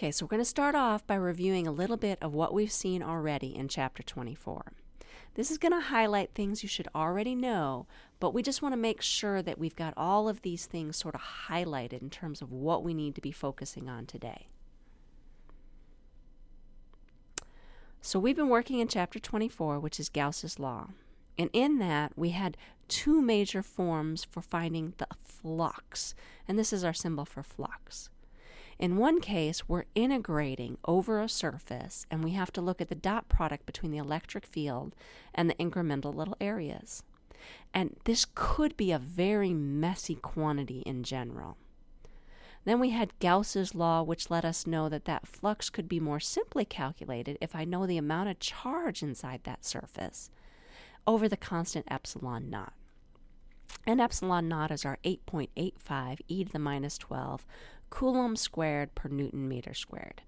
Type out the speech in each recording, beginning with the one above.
Okay, so we're going to start off by reviewing a little bit of what we've seen already in chapter 24. This is going to highlight things you should already know, but we just want to make sure that we've got all of these things sort of highlighted in terms of what we need to be focusing on today. So we've been working in chapter 24, which is Gauss's law. And in that, we had two major forms for finding the flux. And this is our symbol for flux. In one case, we're integrating over a surface, and we have to look at the dot product between the electric field and the incremental little areas. And this could be a very messy quantity in general. Then we had Gauss's law, which let us know that that flux could be more simply calculated if I know the amount of charge inside that surface over the constant epsilon naught. And epsilon naught is our 8.85 e to the minus 12 coulomb squared per newton meter squared.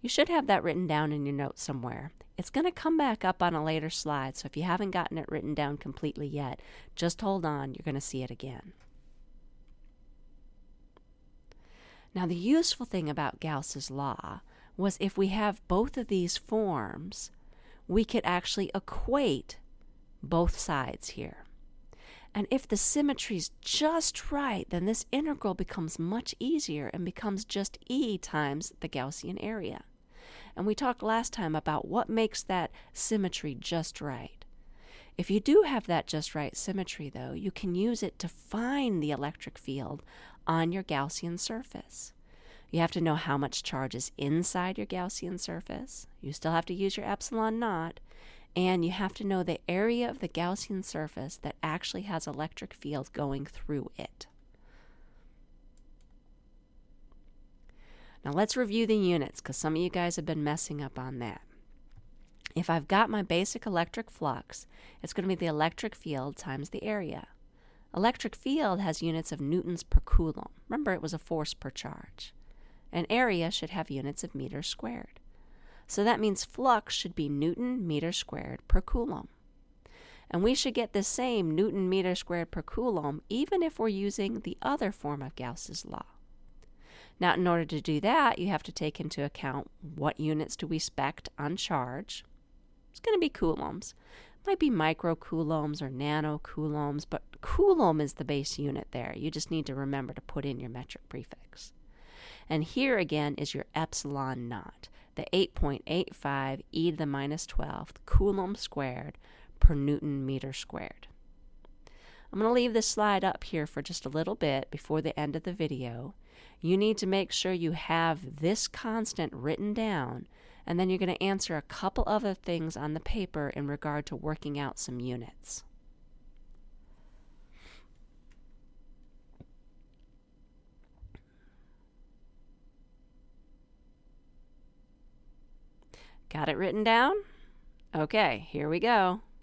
You should have that written down in your notes somewhere. It's going to come back up on a later slide, so if you haven't gotten it written down completely yet, just hold on, you're going to see it again. Now, the useful thing about Gauss's law was if we have both of these forms, we could actually equate both sides here. And if the symmetry is just right, then this integral becomes much easier and becomes just E times the Gaussian area. And we talked last time about what makes that symmetry just right. If you do have that just right symmetry, though, you can use it to find the electric field on your Gaussian surface. You have to know how much charge is inside your Gaussian surface. You still have to use your epsilon naught, and you have to know the area of the Gaussian surface that actually has electric field going through it. Now let's review the units because some of you guys have been messing up on that. If I've got my basic electric flux, it's going to be the electric field times the area. Electric field has units of newtons per coulomb. Remember, it was a force per charge. An area should have units of meters squared. So that means flux should be Newton meter squared per coulomb. And we should get the same Newton meter squared per coulomb even if we're using the other form of Gauss's law. Now, in order to do that, you have to take into account what units do we expect on charge. It's going to be coulombs. It Might be microcoulombs or nanocoulombs, but coulomb is the base unit there. You just need to remember to put in your metric prefix. And here again is your epsilon naught the 8.85 e to the minus 12 coulomb squared per newton meter squared. I'm going to leave this slide up here for just a little bit before the end of the video. You need to make sure you have this constant written down, and then you're going to answer a couple other things on the paper in regard to working out some units. Got it written down? Okay, here we go.